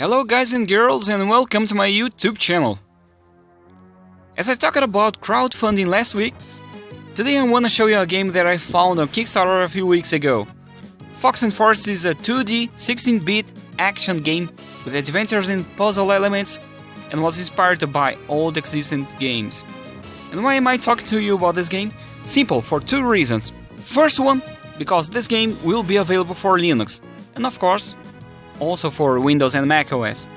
Hello guys and girls and welcome to my YouTube channel. As I talked about crowdfunding last week, today I want to show you a game that I found on Kickstarter a few weeks ago. Fox and Forest is a 2D 16-bit action game with adventures and puzzle elements and was inspired by old existing games. And why am I talking to you about this game? Simple, for two reasons. First one, because this game will be available for Linux, and of course, also for Windows and macOS.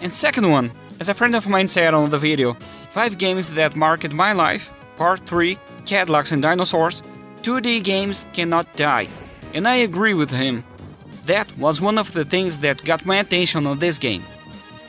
And second one, as a friend of mine said on the video, 5 games that marked my life, part 3, Cadillacs and Dinosaurs, 2D games cannot die. And I agree with him. That was one of the things that got my attention on this game.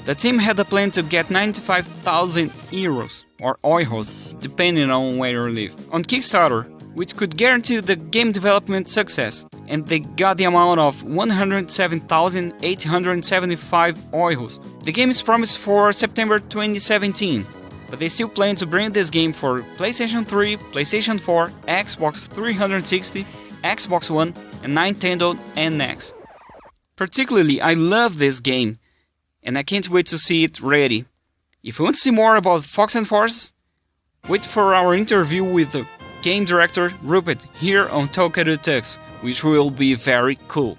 The team had a plan to get 95,000 euros, or euros, depending on where you live, on Kickstarter, which could guarantee the game development success and they got the amount of 107,875 euros. The game is promised for September 2017, but they still plan to bring this game for PlayStation 3, PlayStation 4, Xbox 360, Xbox One, and Nintendo NX. Particularly, I love this game, and I can't wait to see it ready. If you want to see more about Fox and Forest, wait for our interview with game director Rupert here on Tokaru Tux, which will be very cool.